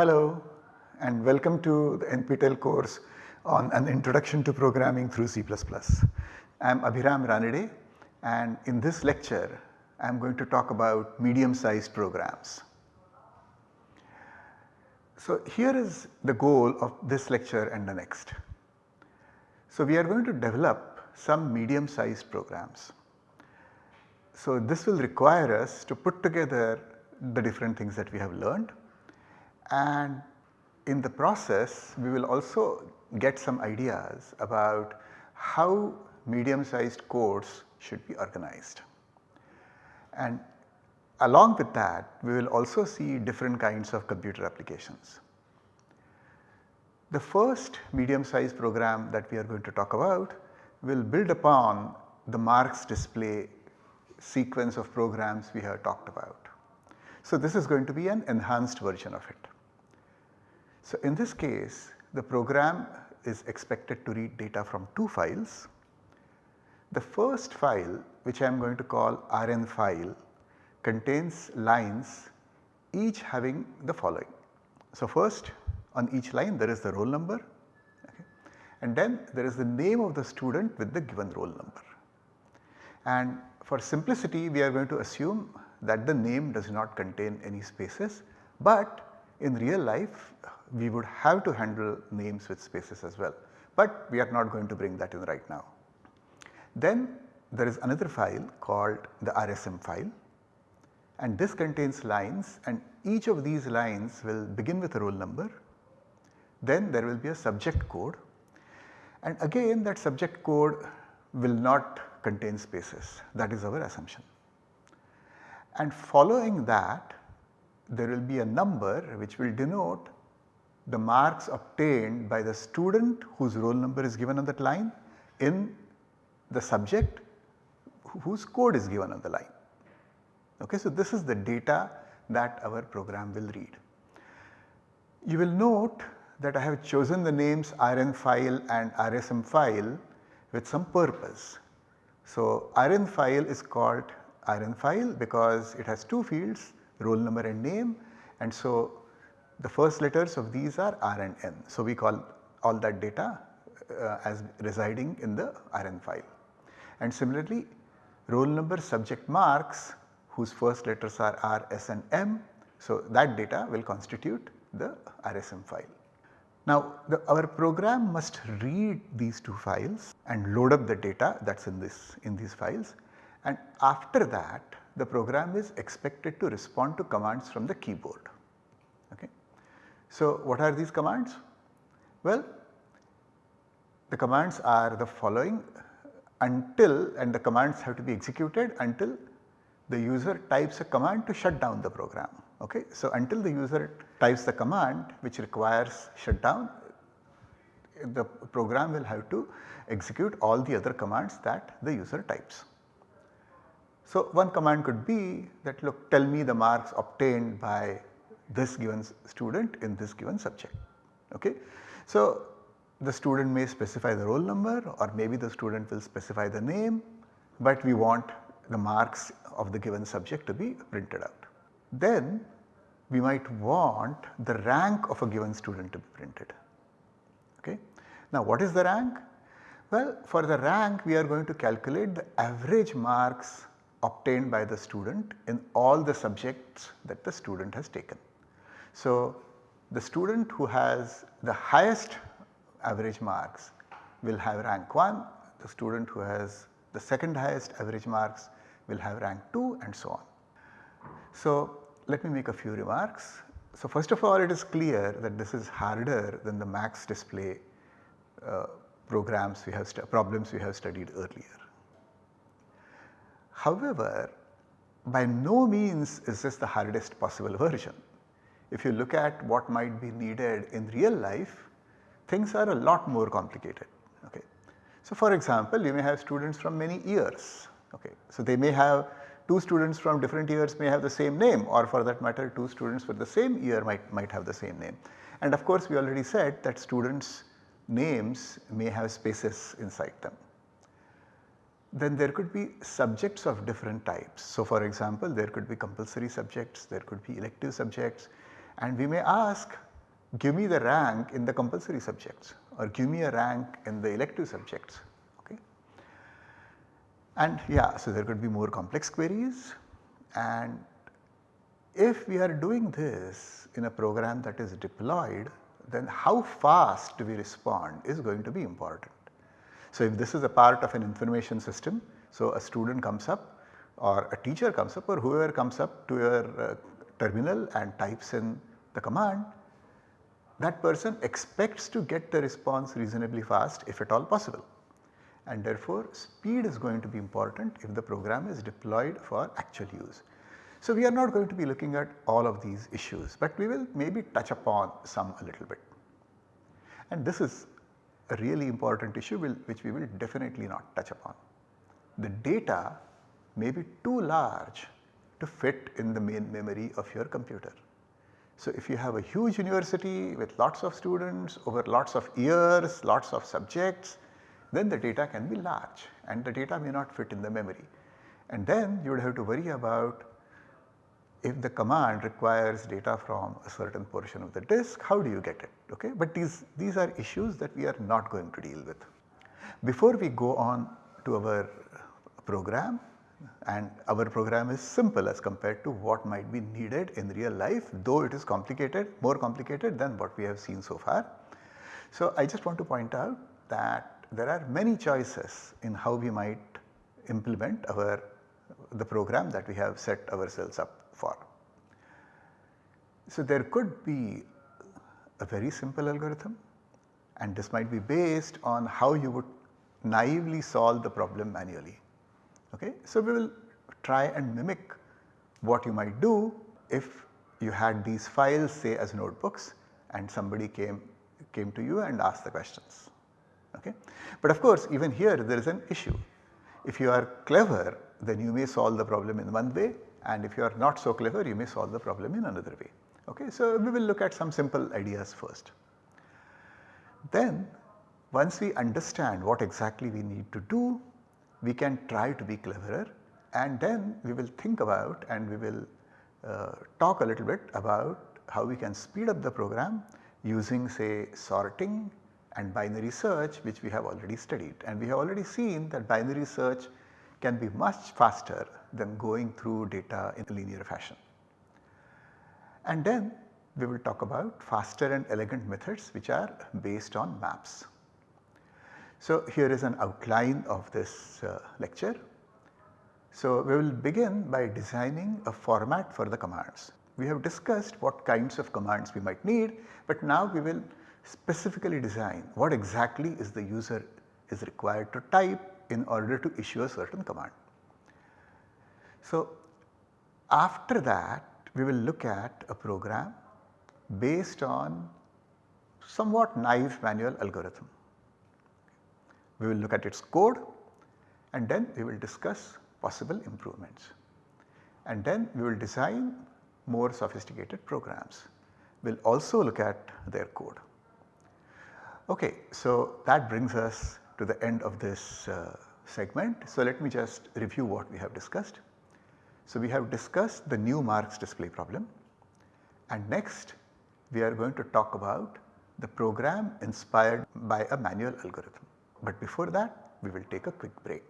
Hello and welcome to the NPTEL course on an introduction to programming through C++. I am Abhiram Ranade and in this lecture I am going to talk about medium sized programs. So here is the goal of this lecture and the next. So we are going to develop some medium sized programs. So this will require us to put together the different things that we have learned and in the process we will also get some ideas about how medium sized codes should be organized. And along with that we will also see different kinds of computer applications. The first medium sized program that we are going to talk about will build upon the marks display sequence of programs we have talked about. So this is going to be an enhanced version of it. So in this case the program is expected to read data from two files. The first file which I am going to call Rn file contains lines each having the following. So first on each line there is the roll number okay, and then there is the name of the student with the given roll number. And for simplicity we are going to assume that the name does not contain any spaces but in real life we would have to handle names with spaces as well, but we are not going to bring that in right now. Then there is another file called the RSM file and this contains lines and each of these lines will begin with a roll number. Then there will be a subject code and again that subject code will not contain spaces that is our assumption. And following that there will be a number which will denote the marks obtained by the student whose roll number is given on that line in the subject whose code is given on the line. Okay, so this is the data that our program will read. You will note that I have chosen the names RN file and RSM file with some purpose. So RN file is called RN file because it has two fields roll number and name and so the first letters of these are R and N. So we call all that data uh, as residing in the RN file. And similarly roll number subject marks whose first letters are R, S and M. So that data will constitute the RSM file. Now the, our program must read these two files and load up the data that is in this in these files and after that the program is expected to respond to commands from the keyboard. Okay. So what are these commands? Well the commands are the following until and the commands have to be executed until the user types a command to shut down the program. Okay. So until the user types the command which requires shutdown the program will have to execute all the other commands that the user types. So one command could be that look tell me the marks obtained by this given student in this given subject. Okay. So the student may specify the roll number or maybe the student will specify the name but we want the marks of the given subject to be printed out. Then we might want the rank of a given student to be printed. Okay. Now what is the rank? Well for the rank we are going to calculate the average marks obtained by the student in all the subjects that the student has taken. So the student who has the highest average marks will have rank 1, the student who has the second highest average marks will have rank 2 and so on. So let me make a few remarks. So first of all it is clear that this is harder than the marks display uh, programs we have problems we have studied earlier. However, by no means is this the hardest possible version. If you look at what might be needed in real life, things are a lot more complicated. Okay. So for example, you may have students from many years. Okay. So they may have two students from different years may have the same name or for that matter two students with the same year might, might have the same name. And of course we already said that students names may have spaces inside them. Then there could be subjects of different types. So for example, there could be compulsory subjects, there could be elective subjects and we may ask give me the rank in the compulsory subjects or give me a rank in the elective subjects. Okay. And yeah, so there could be more complex queries and if we are doing this in a program that is deployed then how fast we respond is going to be important. So if this is a part of an information system, so a student comes up or a teacher comes up or whoever comes up to your uh, terminal and types in the command, that person expects to get the response reasonably fast if at all possible. And therefore, speed is going to be important if the program is deployed for actual use. So, we are not going to be looking at all of these issues, but we will maybe touch upon some a little bit. And this is a really important issue will, which we will definitely not touch upon. The data may be too large to fit in the main memory of your computer. So, if you have a huge university with lots of students over lots of years, lots of subjects, then the data can be large and the data may not fit in the memory. And then you would have to worry about if the command requires data from a certain portion of the disk, how do you get it? Okay? But these, these are issues that we are not going to deal with. Before we go on to our program and our program is simple as compared to what might be needed in real life though it is complicated more complicated than what we have seen so far. So, I just want to point out that there are many choices in how we might implement our the program that we have set ourselves up for. So, there could be a very simple algorithm and this might be based on how you would naively solve the problem manually. Okay? So, we will try and mimic what you might do if you had these files say as notebooks and somebody came, came to you and asked the questions. Okay? But of course, even here there is an issue. If you are clever then you may solve the problem in one way and if you are not so clever you may solve the problem in another way. Okay? So, we will look at some simple ideas first. Then once we understand what exactly we need to do, we can try to be cleverer and then we will think about and we will uh, talk a little bit about how we can speed up the program using say sorting and binary search which we have already studied and we have already seen that binary search can be much faster than going through data in a linear fashion. And then we will talk about faster and elegant methods which are based on maps. So, here is an outline of this uh, lecture. So, we will begin by designing a format for the commands. We have discussed what kinds of commands we might need, but now we will specifically design what exactly is the user is required to type in order to issue a certain command. So, after that we will look at a program based on somewhat naive manual algorithm. We will look at its code and then we will discuss possible improvements and then we will design more sophisticated programs. We will also look at their code. Okay, so that brings us to the end of this uh, segment. So let me just review what we have discussed. So we have discussed the new marks display problem and next we are going to talk about the program inspired by a manual algorithm. But before that we will take a quick break.